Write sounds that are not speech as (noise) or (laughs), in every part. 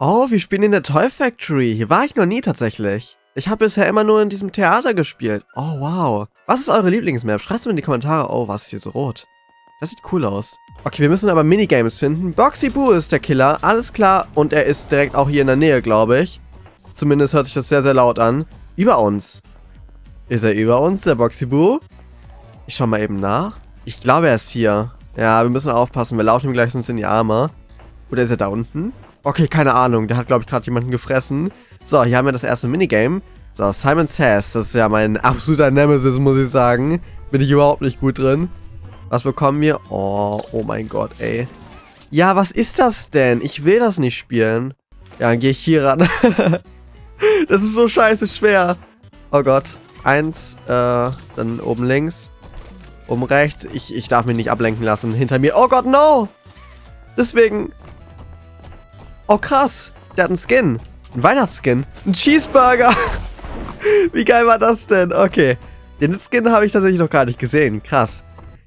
Oh, wir spielen in der Toy Factory. Hier war ich noch nie tatsächlich. Ich habe bisher immer nur in diesem Theater gespielt. Oh, wow. Was ist eure Lieblingsmap? Schreibt es mir in die Kommentare. Oh, was ist hier so rot? Das sieht cool aus. Okay, wir müssen aber Minigames finden. Boxy Boo ist der Killer. Alles klar. Und er ist direkt auch hier in der Nähe, glaube ich. Zumindest hört sich das sehr, sehr laut an. Über uns. Ist er über uns, der Boxy Boo? Ich schau mal eben nach. Ich glaube, er ist hier. Ja, wir müssen aufpassen. Wir laufen ihm gleich sonst in die Arme. Oder ist er da unten? Okay, keine Ahnung. Der hat, glaube ich, gerade jemanden gefressen. So, hier haben wir das erste Minigame. So, Simon Says. Das ist ja mein absoluter Nemesis, muss ich sagen. Bin ich überhaupt nicht gut drin. Was bekommen wir? Oh, oh mein Gott, ey. Ja, was ist das denn? Ich will das nicht spielen. Ja, dann gehe ich hier ran. (laughs) das ist so scheiße schwer. Oh Gott. Eins, äh, dann oben links. Oben rechts. Ich, ich darf mich nicht ablenken lassen. Hinter mir. Oh Gott, no! Deswegen. Oh krass. Der hat einen Skin. Ein Weihnachtsskin. Ein Cheeseburger. (laughs) Wie geil war das denn? Okay. Den Skin habe ich tatsächlich noch gar nicht gesehen. Krass.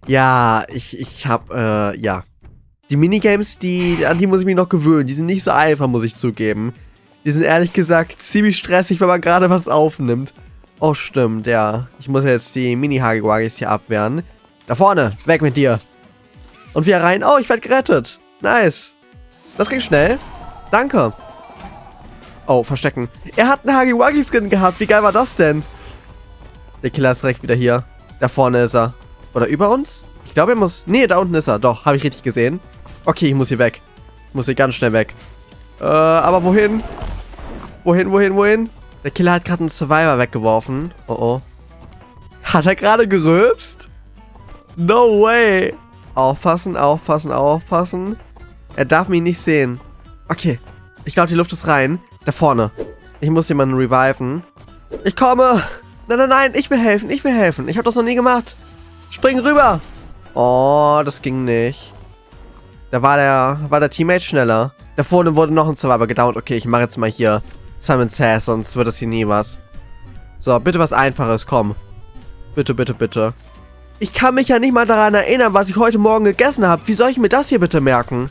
Ja, ich, ich habe, äh, ja. Die Minigames, die, an die muss ich mich noch gewöhnen. Die sind nicht so einfach, muss ich zugeben. Die sind ehrlich gesagt ziemlich stressig, wenn man gerade was aufnimmt. Oh, stimmt, ja. Ich muss jetzt die Mini-Hagiwagis hier abwehren. Da vorne, weg mit dir. Und wir rein. Oh, ich werde gerettet. Nice. Das ging schnell. Danke. Oh, verstecken. Er hat einen Hagiwagi-Skin gehabt. Wie geil war das denn? Der Killer ist direkt wieder hier. Da vorne ist er. Oder über uns? Ich glaube, er muss... Nee, da unten ist er. Doch, habe ich richtig gesehen. Okay, ich muss hier weg. Ich muss hier ganz schnell weg. Äh, aber wohin? Wohin, wohin, wohin? Der Killer hat gerade einen Survivor weggeworfen. Oh, oh. Hat er gerade gerülpst? No way. Aufpassen, aufpassen, aufpassen. Er darf mich nicht sehen. Okay. Ich glaube, die Luft ist rein. Da vorne. Ich muss jemanden reviven. Ich komme. Nein, nein, nein. Ich will helfen. Ich will helfen. Ich habe das noch nie gemacht. Spring rüber. Oh, das ging nicht. Da war der, war der Teammate schneller. Da vorne wurde noch ein Survivor gedownt. Okay, ich mache jetzt mal hier Simon Sass, sonst wird das hier nie was. So, bitte was Einfaches, komm. Bitte, bitte, bitte. Ich kann mich ja nicht mal daran erinnern, was ich heute Morgen gegessen habe. Wie soll ich mir das hier bitte merken?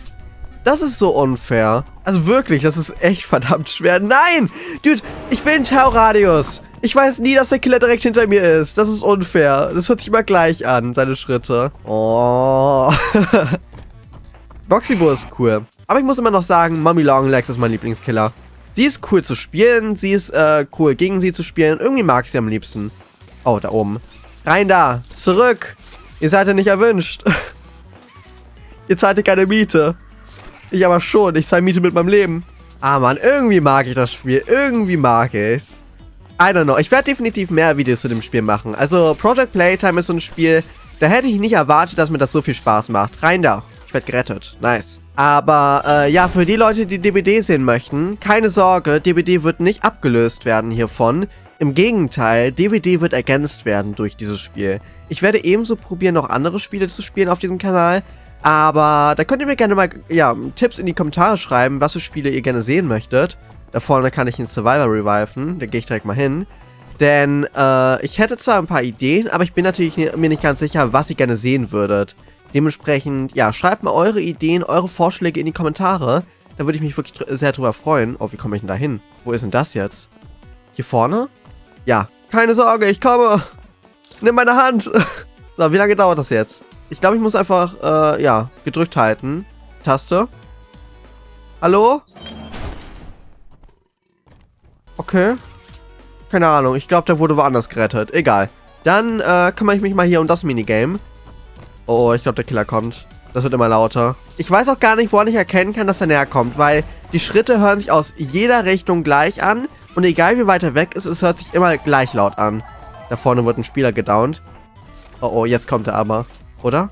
Das ist so unfair. Also wirklich, das ist echt verdammt schwer. Nein! Dude, ich will einen Terrorradius. Ich weiß nie, dass der Killer direkt hinter mir ist. Das ist unfair. Das hört sich immer gleich an, seine Schritte. Oh. (laughs) Boxybo ist cool. Aber ich muss immer noch sagen, Mommy Longlegs ist mein Lieblingskiller. Sie ist cool zu spielen, sie ist äh, cool gegen sie zu spielen. Irgendwie mag ich sie am liebsten. Oh, da oben. Rein da, zurück. Ihr seid ja nicht erwünscht. (laughs) Ihr zahlt ja keine Miete. Ich aber schon, ich zahle Miete mit meinem Leben. Ah man, irgendwie mag ich das Spiel. Irgendwie mag ich es. I don't know. Ich werde definitiv mehr Videos zu dem Spiel machen. Also Project Playtime ist so ein Spiel, da hätte ich nicht erwartet, dass mir das so viel Spaß macht. Rein da. Ich werde gerettet. Nice. Aber äh, ja, für die Leute, die DBD sehen möchten, keine Sorge, DBD wird nicht abgelöst werden hiervon. Im Gegenteil, DBD wird ergänzt werden durch dieses Spiel. Ich werde ebenso probieren, noch andere Spiele zu spielen auf diesem Kanal. Aber da könnt ihr mir gerne mal ja, Tipps in die Kommentare schreiben, was für Spiele ihr gerne sehen möchtet. Da vorne kann ich einen Survivor reviven. Da gehe ich direkt mal hin. Denn äh, ich hätte zwar ein paar Ideen, aber ich bin natürlich mir nicht ganz sicher, was ihr gerne sehen würdet. Dementsprechend, ja, schreibt mal eure Ideen, eure Vorschläge in die Kommentare. Da würde ich mich wirklich sehr drüber freuen. Oh, wie komme ich denn da hin? Wo ist denn das jetzt? Hier vorne? Ja, keine Sorge, ich komme. Nimm meine Hand. (laughs) So, wie lange dauert das jetzt? Ich glaube, ich muss einfach, äh, ja, gedrückt halten. Taste. Hallo? Okay. Keine Ahnung. Ich glaube, der wurde woanders gerettet. Egal. Dann äh, kümmere ich mich mal hier um das Minigame. Oh, ich glaube, der Killer kommt. Das wird immer lauter. Ich weiß auch gar nicht, woran ich erkennen kann, dass er näher kommt, weil die Schritte hören sich aus jeder Richtung gleich an. Und egal wie weit er weg ist, es hört sich immer gleich laut an. Da vorne wird ein Spieler gedownt. Oh, oh, jetzt kommt er aber. Oder?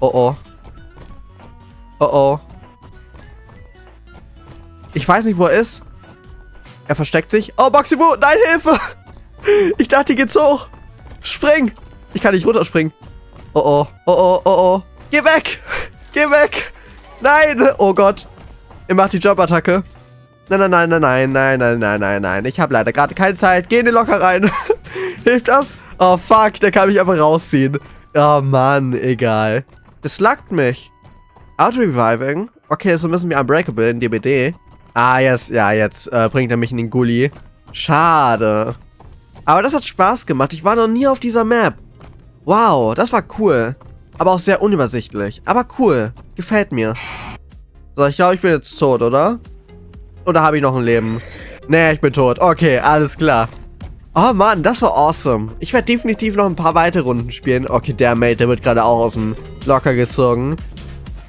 Oh, oh. Oh, oh. Ich weiß nicht, wo er ist. Er versteckt sich. Oh, Boxibu, nein, Hilfe! (laughs) Ich dachte, hier geht's hoch. Spring! Ich kann nicht runterspringen. Oh, oh, oh, oh, oh, oh. Geh weg! (laughs) Geh weg! Nein! Oh Gott. Er macht die Jobattacke. Nein, nein, nein, nein, nein, nein, nein, nein, nein, nein. Ich habe leider gerade keine Zeit. Geh in den Locker rein. (laughs) Hilft das? Oh, fuck. Der kann mich einfach rausziehen. Oh, Mann. Egal. Das lackt mich. Auto-Reviving? Okay, so müssen wir Unbreakable in DBD. Ah, jetzt, ja, jetzt äh, bringt er mich in den Gully. Schade. Aber das hat Spaß gemacht. Ich war noch nie auf dieser Map. Wow, das war cool. Aber auch sehr unübersichtlich. Aber cool. Gefällt mir. So, ich glaube, ich bin jetzt tot, oder? Oder habe ich noch ein Leben? Nee, ich bin tot. Okay, alles klar. Oh Mann, das war awesome. Ich werde definitiv noch ein paar weitere Runden spielen. Okay, der Mate, der wird gerade auch aus dem Locker gezogen.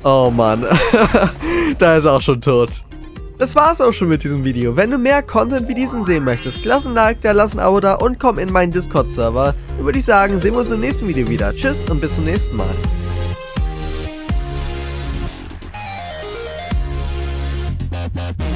Oh Mann. (laughs) da ist er auch schon tot. Das war's auch schon mit diesem Video. Wenn du mehr Content wie diesen sehen möchtest, lass ein Like da, lass ein Abo da und komm in meinen Discord-Server. Dann würde ich sagen, sehen wir uns im nächsten Video wieder. Tschüss und bis zum nächsten Mal. We'll be right back.